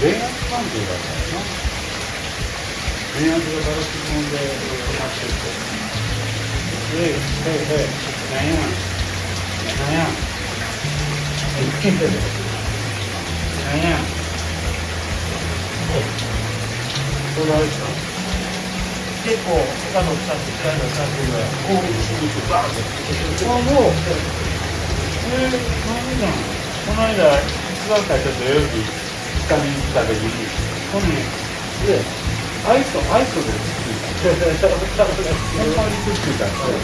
電圧関係だからな電圧がガラスもんで止まってるとえいえいえいなんやんなんやなんやこれあれですか結構他の使って使いの使ってるから攻撃しに行くバーンってあもうえー、なん？なんこの間一番最初土曜日下見に来た時にここにでアイスアイスでくっついたほんまにくっついたんですよ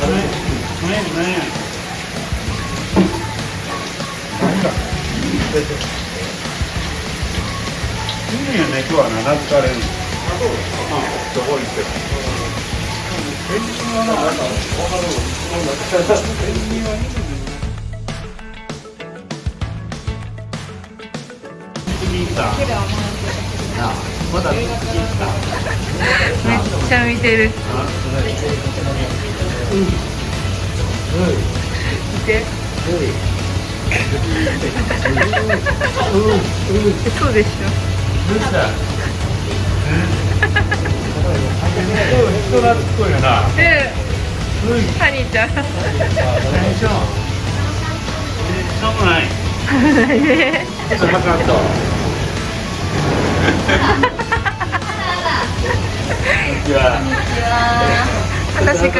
何や何や何だ犬や猫は名付かれるあそう。あどこ行ってペンギンはな、んか、わかる。ペンギンは犬まだめっちゃ見てる。うん。見て。そうでしょ。どうした人懐っこいよな。ょうん。ハニーちゃん。テンション。しょうもない。ちょっと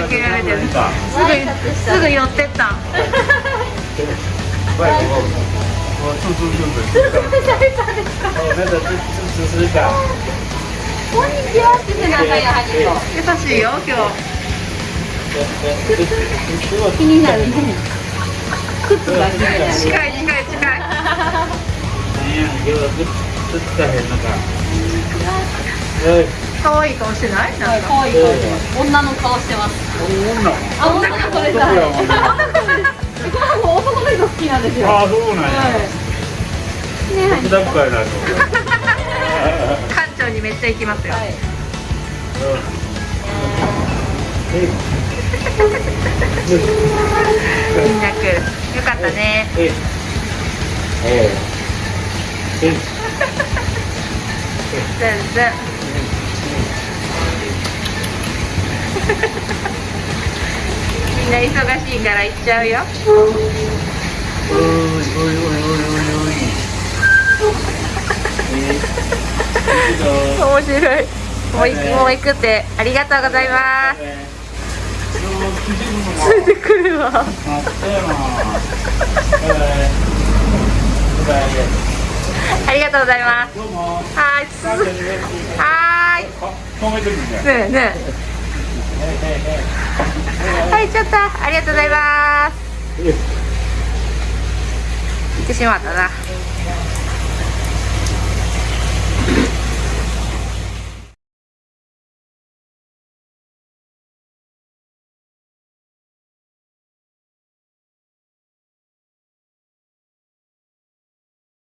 かけられてる。すぐすぐ寄ってった。優しい。よ今日気になるね靴が近い。近い。近い。可愛い顔してないなんか可愛い顔してます。女の顔してます。女。あ女の子です。どこやはいこれはも男の人好きなんです。よあ、そうなんや。はいねはいだっかいなと。館長にめっちゃ行きます。よ、はいみんな来るよかったねえええ全然みんな忙しいから行っちゃうよおいおいおいおいおいおい面白いもう行くもう行くってありがとうございますついてくるわありがとうございますはーいはーい。ねえねえはいちょっとありがとうございます。行ってしまったな。